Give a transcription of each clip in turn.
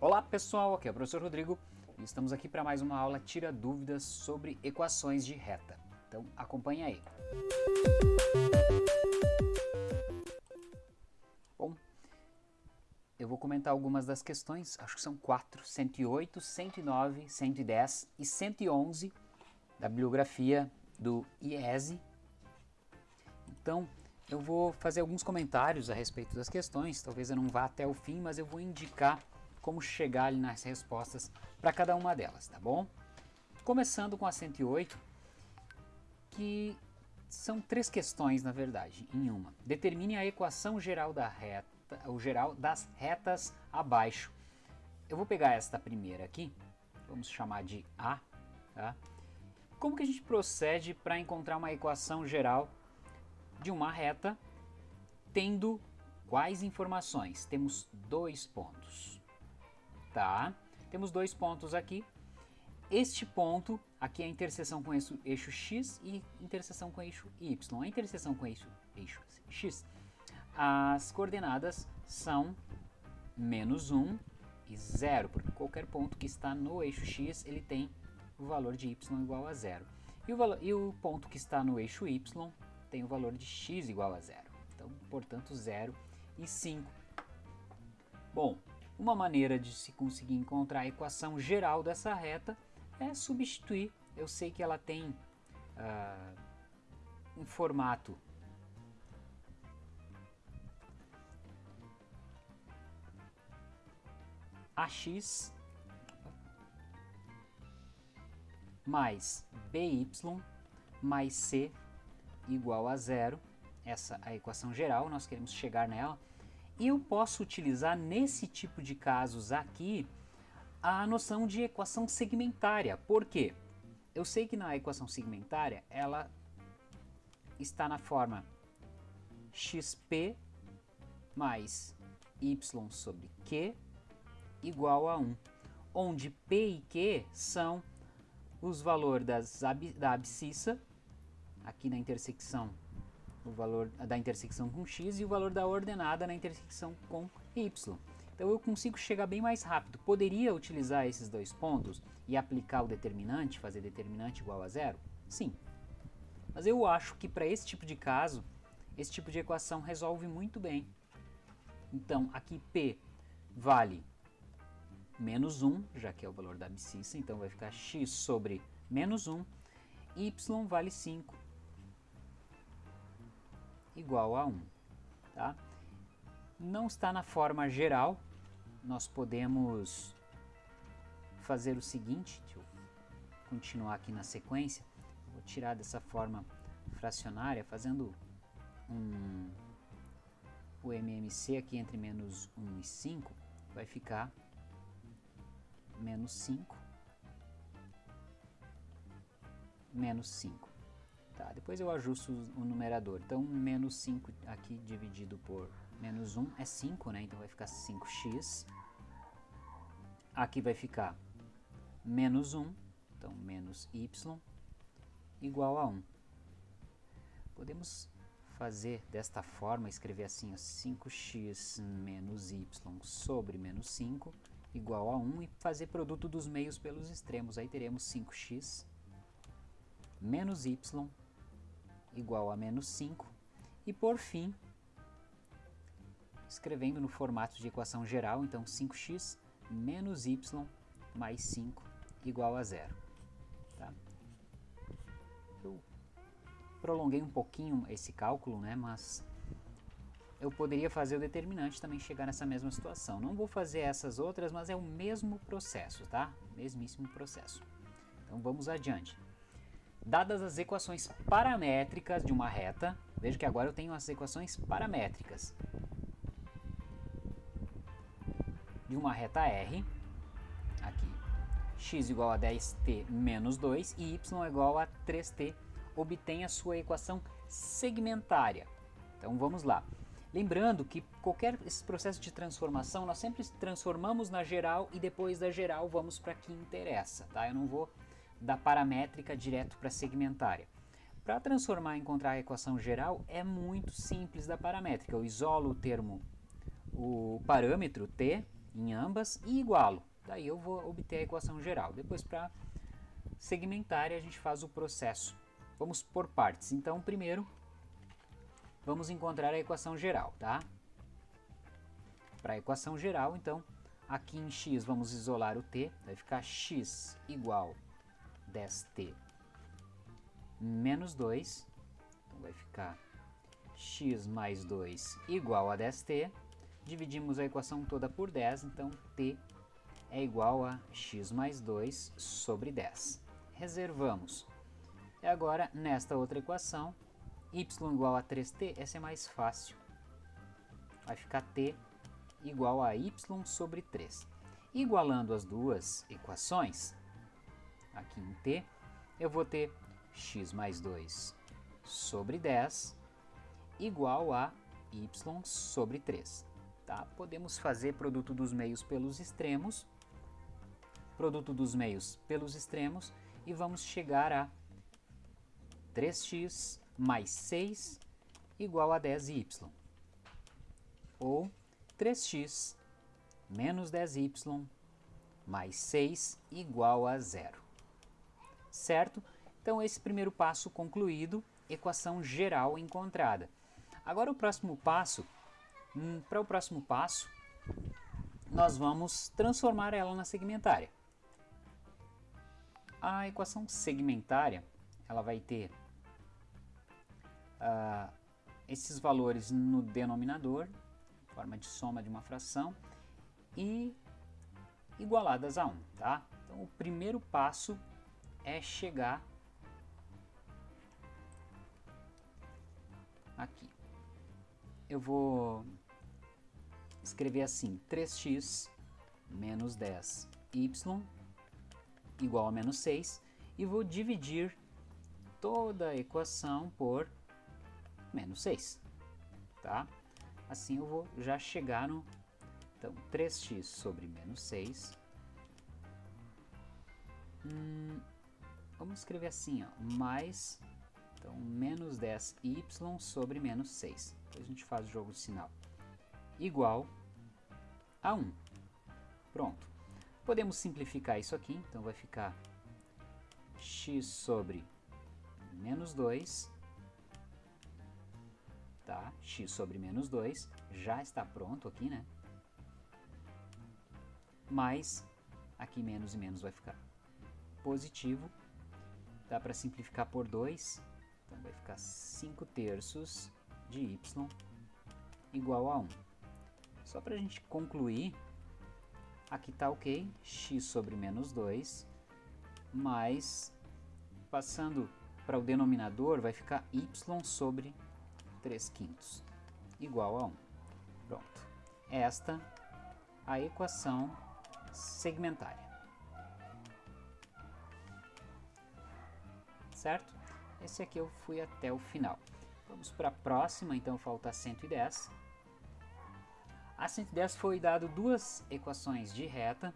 Olá pessoal, aqui é o professor Rodrigo e estamos aqui para mais uma aula Tira Dúvidas sobre equações de reta. Então acompanha aí. Bom, eu vou comentar algumas das questões, acho que são quatro, 108, 109, 110 e 111 da bibliografia do IESE. Então, eu vou fazer alguns comentários a respeito das questões, talvez eu não vá até o fim, mas eu vou indicar como chegar ali nas respostas para cada uma delas, tá bom? Começando com a 108, que são três questões na verdade, em uma. Determine a equação geral da reta, o geral das retas abaixo. Eu vou pegar esta primeira aqui, vamos chamar de A, tá? Como que a gente procede para encontrar uma equação geral de uma reta tendo quais informações? Temos dois pontos tá? Temos dois pontos aqui. Este ponto, aqui é a interseção com eixo, eixo x e interseção com eixo y. A interseção com eixo, eixo x, as coordenadas são menos 1 e 0, porque qualquer ponto que está no eixo x, ele tem o valor de y igual a 0. E o, valor, e o ponto que está no eixo y tem o valor de x igual a 0. Então, portanto, 0 e 5. Bom, uma maneira de se conseguir encontrar a equação geral dessa reta é substituir. Eu sei que ela tem uh, um formato AX mais BY mais C igual a zero. Essa é a equação geral, nós queremos chegar nela eu posso utilizar nesse tipo de casos aqui a noção de equação segmentária. Por quê? Eu sei que na equação segmentária ela está na forma xp mais y sobre q igual a 1, onde p e q são os valores das, da abscissa, aqui na intersecção o valor da intersecção com x e o valor da ordenada na intersecção com y. Então eu consigo chegar bem mais rápido. Poderia utilizar esses dois pontos e aplicar o determinante, fazer determinante igual a zero? Sim. Mas eu acho que para esse tipo de caso, esse tipo de equação resolve muito bem. Então aqui P vale menos 1, já que é o valor da abscissa, então vai ficar x sobre menos 1, y vale 5, igual a 1. Tá? Não está na forma geral, nós podemos fazer o seguinte, deixa eu continuar aqui na sequência, vou tirar dessa forma fracionária, fazendo um, o MMC aqui entre menos 1 e 5, vai ficar menos 5, menos 5. Depois eu ajusto o numerador. Então, menos 5 aqui dividido por menos 1 é 5, né? Então vai ficar 5x. Aqui vai ficar menos 1, então menos y, igual a 1. Podemos fazer desta forma, escrever assim, 5x menos y sobre menos 5 igual a 1 e fazer produto dos meios pelos extremos. Aí teremos 5x menos y igual a menos 5. E por fim, escrevendo no formato de equação geral, então 5x menos y mais 5 igual a zero. Tá? Eu prolonguei um pouquinho esse cálculo, né, mas eu poderia fazer o determinante também chegar nessa mesma situação. Não vou fazer essas outras, mas é o mesmo processo, tá? Mesmíssimo processo. Então vamos adiante. Dadas as equações paramétricas de uma reta, veja que agora eu tenho as equações paramétricas de uma reta R, aqui, x igual a 10t menos 2 e y igual a 3t, obtém a sua equação segmentária. Então vamos lá. Lembrando que qualquer esse processo de transformação, nós sempre transformamos na geral e depois da geral vamos para que interessa, tá? Eu não vou da paramétrica direto para a segmentária. Para transformar e encontrar a equação geral é muito simples da paramétrica. Eu isolo o termo, o parâmetro t, em ambas e igualo. Daí eu vou obter a equação geral. Depois para segmentar a gente faz o processo. Vamos por partes. Então primeiro vamos encontrar a equação geral, tá? Para a equação geral, então, aqui em x vamos isolar o t, vai ficar x igual 10t menos 2, então vai ficar x mais 2 igual a 10t, dividimos a equação toda por 10, então t é igual a x mais 2 sobre 10. Reservamos. E agora, nesta outra equação, y igual a 3t, essa é mais fácil. Vai ficar t igual a y sobre 3. Igualando as duas equações, aqui em t, eu vou ter x mais 2 sobre 10 igual a y sobre 3. Tá? Podemos fazer produto dos meios pelos extremos, produto dos meios pelos extremos, e vamos chegar a 3x mais 6 igual a 10y. Ou 3x menos 10y mais 6 igual a zero. Certo? Então, esse primeiro passo concluído, equação geral encontrada. Agora, o próximo passo, hum, para o próximo passo, nós vamos transformar ela na segmentária. A equação segmentária, ela vai ter uh, esses valores no denominador forma de soma de uma fração, e igualadas a 1, tá? Então, o primeiro passo é chegar aqui. Eu vou escrever assim, 3x menos 10y igual a menos 6, e vou dividir toda a equação por menos 6, tá? Assim eu vou já chegar no então, 3x sobre menos 6. Hum, vamos escrever assim, ó, mais então, menos 10y sobre menos 6. Depois a gente faz o jogo de sinal. Igual a 1. Pronto. Podemos simplificar isso aqui, então vai ficar x sobre menos 2 tá? x sobre menos 2 já está pronto aqui, né? Mais, aqui menos e menos vai ficar positivo. Dá para simplificar por 2, então vai ficar 5 terços de y igual a 1. Só para a gente concluir, aqui está ok, x sobre menos 2, mais, passando para o denominador, vai ficar y sobre 3 quintos, igual a 1. Pronto. Esta a equação segmentária. Certo? Esse aqui eu fui até o final. Vamos para a próxima, então falta 110. A 110 foi dado duas equações de reta,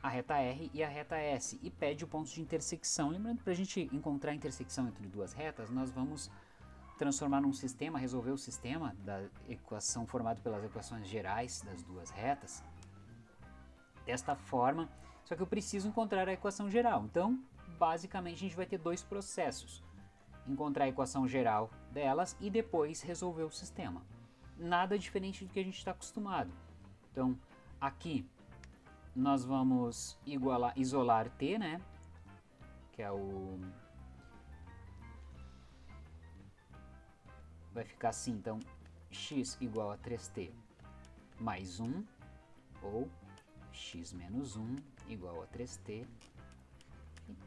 a reta R e a reta S, e pede o ponto de intersecção. Lembrando que para a gente encontrar a intersecção entre duas retas, nós vamos transformar num sistema, resolver o sistema da equação formado pelas equações gerais das duas retas desta forma, só que eu preciso encontrar a equação geral. Então, basicamente, a gente vai ter dois processos. Encontrar a equação geral delas e depois resolver o sistema. Nada diferente do que a gente está acostumado. Então, aqui nós vamos igualar, isolar t, né? Que é o vai ficar assim, então, x igual a 3t mais 1, ou x menos 1 igual a 3t, e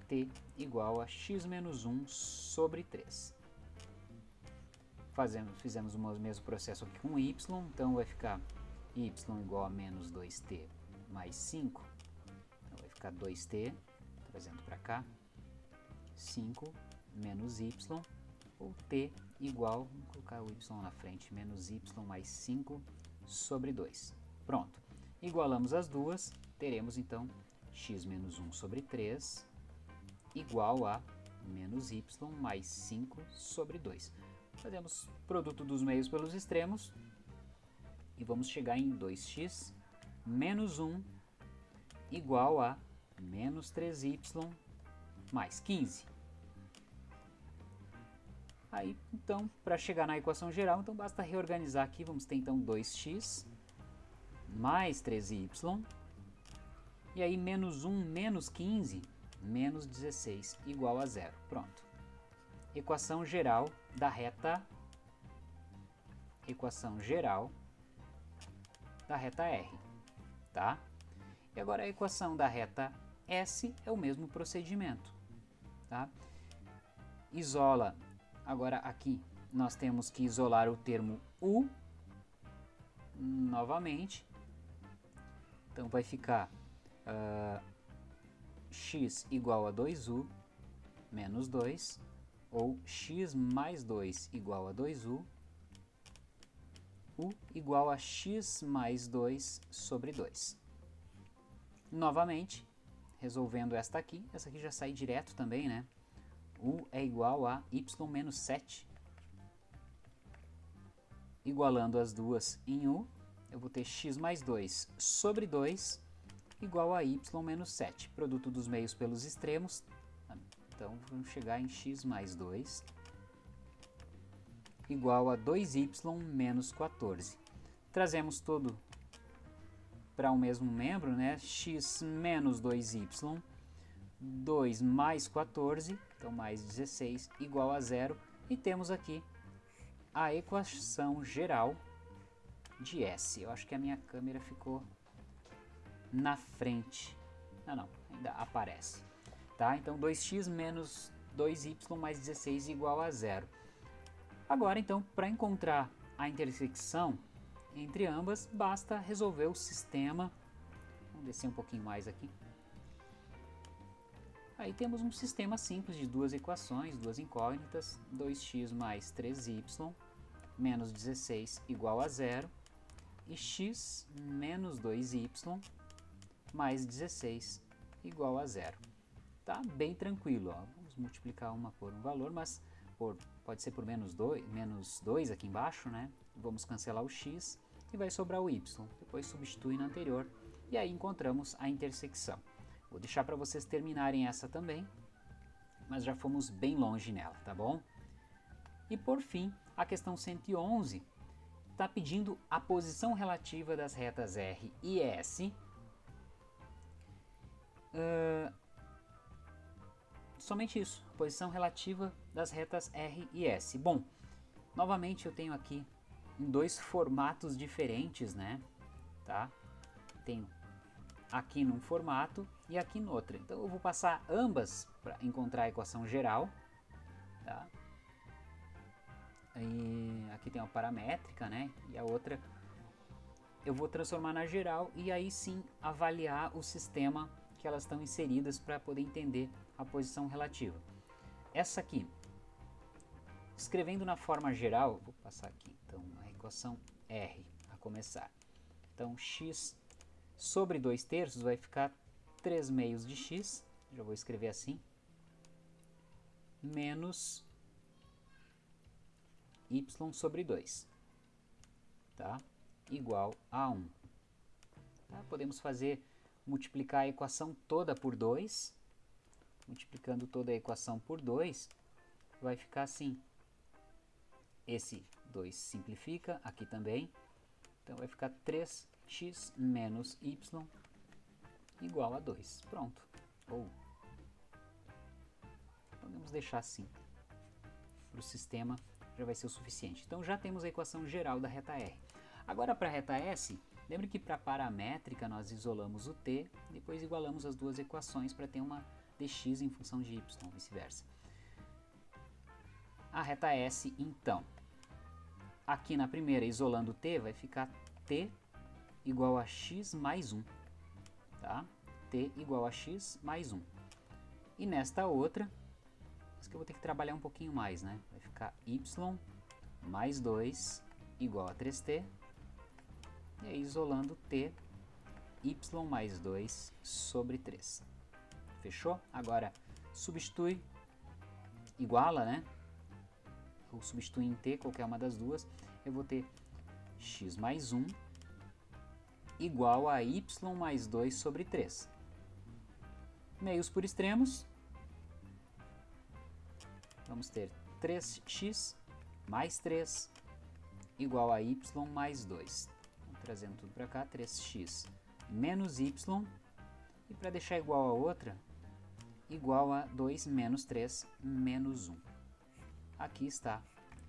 t igual a x menos 1 sobre 3. Fazemos, fizemos o mesmo processo aqui com y, então vai ficar y igual a menos 2t mais 5, então vai ficar 2t, trazendo para cá, 5 menos y, ou t igual, vamos colocar o y na frente, menos y mais 5 sobre 2. Pronto. Igualamos as duas, teremos então x menos 1 sobre 3 igual a menos y mais 5 sobre 2. Fazemos produto dos meios pelos extremos e vamos chegar em 2x menos 1 igual a menos 3y mais 15. Aí, então, para chegar na equação geral, então basta reorganizar aqui, vamos ter então 2x mais 3y, e aí menos 1 menos 15, menos 16, igual a zero. Pronto. Equação geral da reta, equação geral da reta R, tá? E agora a equação da reta S é o mesmo procedimento, tá? Isola, agora aqui nós temos que isolar o termo U novamente, então vai ficar uh, x igual a 2u menos 2, ou x mais 2 igual a 2u, u igual a x mais 2 sobre 2. Novamente, resolvendo esta aqui, essa aqui já sai direto também, né? u é igual a y menos 7. Igualando as duas em u, eu vou ter x mais 2 sobre 2 igual a y menos 7. Produto dos meios pelos extremos, então vamos chegar em x mais 2 igual a 2y menos 14. Trazemos tudo para o um mesmo membro, né? x menos 2y, 2 mais 14, então mais 16, igual a zero. E temos aqui a equação geral de S. Eu acho que a minha câmera ficou na frente. Não, não, ainda aparece. Tá? Então 2x menos 2y mais 16 igual a zero. Agora, então, para encontrar a intersecção entre ambas, basta resolver o sistema. Vamos descer um pouquinho mais aqui. Aí temos um sistema simples de duas equações, duas incógnitas, 2x mais 3y menos 16 igual a zero e x menos 2y mais 16 igual a zero. Tá bem tranquilo, ó. vamos multiplicar uma por um valor, mas por, pode ser por menos 2, menos 2 aqui embaixo, né? Vamos cancelar o x e vai sobrar o y. Depois substitui na anterior e aí encontramos a intersecção. Vou deixar para vocês terminarem essa também, mas já fomos bem longe nela, tá bom? E por fim, a questão 111 está pedindo a posição relativa das retas R e S uh, somente isso, posição relativa das retas R e S. Bom, novamente eu tenho aqui em dois formatos diferentes, né? Tá? Tenho aqui num formato e aqui no outro. Então eu vou passar ambas para encontrar a equação geral, tá? E aqui tem uma paramétrica, né? E a outra eu vou transformar na geral e aí sim avaliar o sistema que elas estão inseridas para poder entender a posição relativa. Essa aqui, escrevendo na forma geral, vou passar aqui, então a equação R a começar. Então x sobre 2 terços vai ficar 3 meios de x, já vou escrever assim, menos y sobre 2, tá? igual a 1. Tá? Podemos fazer multiplicar a equação toda por 2, multiplicando toda a equação por 2, vai ficar assim. Esse 2 simplifica, aqui também, então vai ficar 3x menos y igual a 2. Pronto. Ou podemos deixar assim. Para o sistema já vai ser o suficiente. Então já temos a equação geral da reta R. Agora para a reta S, Lembre que para paramétrica nós isolamos o t, depois igualamos as duas equações para ter uma dx em função de y, vice-versa. A reta S, então, aqui na primeira, isolando t, vai ficar t igual a x mais 1, tá? t igual a x mais 1. E nesta outra, isso que eu vou ter que trabalhar um pouquinho mais, né? Vai ficar y mais 2 igual a 3t e aí isolando t, y mais 2 sobre 3. Fechou? Agora substitui, iguala, né? Ou substitui em t, qualquer uma das duas. Eu vou ter x mais 1 igual a y mais 2 sobre 3. Meios por extremos, vamos ter 3x mais 3 igual a y mais 2. Trazendo tudo para cá, 3x menos y, e para deixar igual a outra, igual a 2 menos 3 menos 1. Aqui está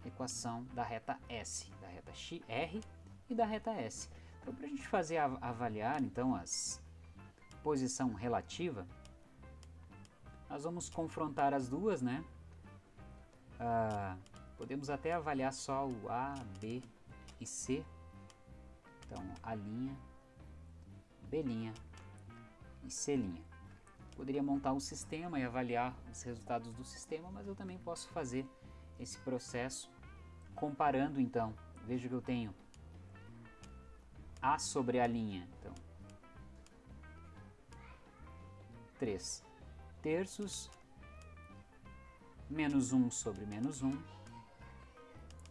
a equação da reta S, da reta R e da reta S. Então, para a gente fazer avaliar então as posição relativa, nós vamos confrontar as duas, né? Ah, podemos até avaliar só o A, B e C. Então, A', B' e C'. Poderia montar um sistema e avaliar os resultados do sistema, mas eu também posso fazer esse processo comparando então. Veja que eu tenho A sobre a linha, então 3 terços menos 1 sobre menos 1,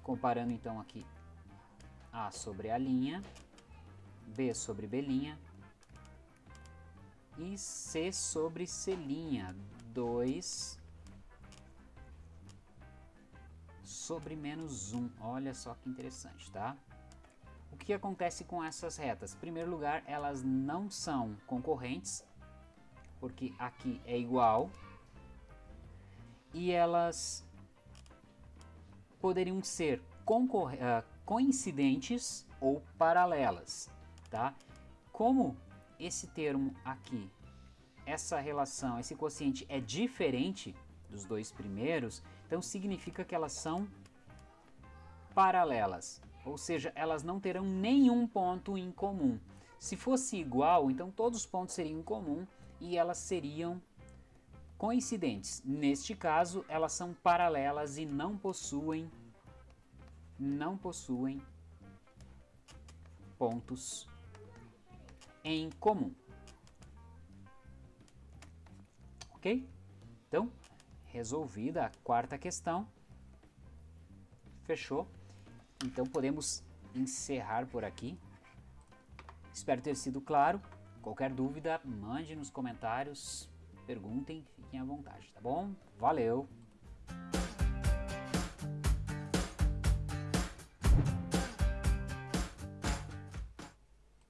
comparando então aqui A sobre A linha, B sobre B e C sobre C linha, 2 sobre menos 1, olha só que interessante, tá? O que acontece com essas retas? Em primeiro lugar, elas não são concorrentes, porque aqui é igual, e elas poderiam ser uh, coincidentes ou paralelas, tá? Como esse termo aqui, essa relação, esse quociente é diferente dos dois primeiros, então significa que elas são paralelas, ou seja, elas não terão nenhum ponto em comum. Se fosse igual, então todos os pontos seriam em comum e elas seriam coincidentes. Neste caso, elas são paralelas e não possuem não possuem pontos em comum. Ok? Então, resolvida a quarta questão. Fechou? Então podemos encerrar por aqui. Espero ter sido claro. Qualquer dúvida, mande nos comentários, perguntem, fiquem à vontade, tá bom? Valeu!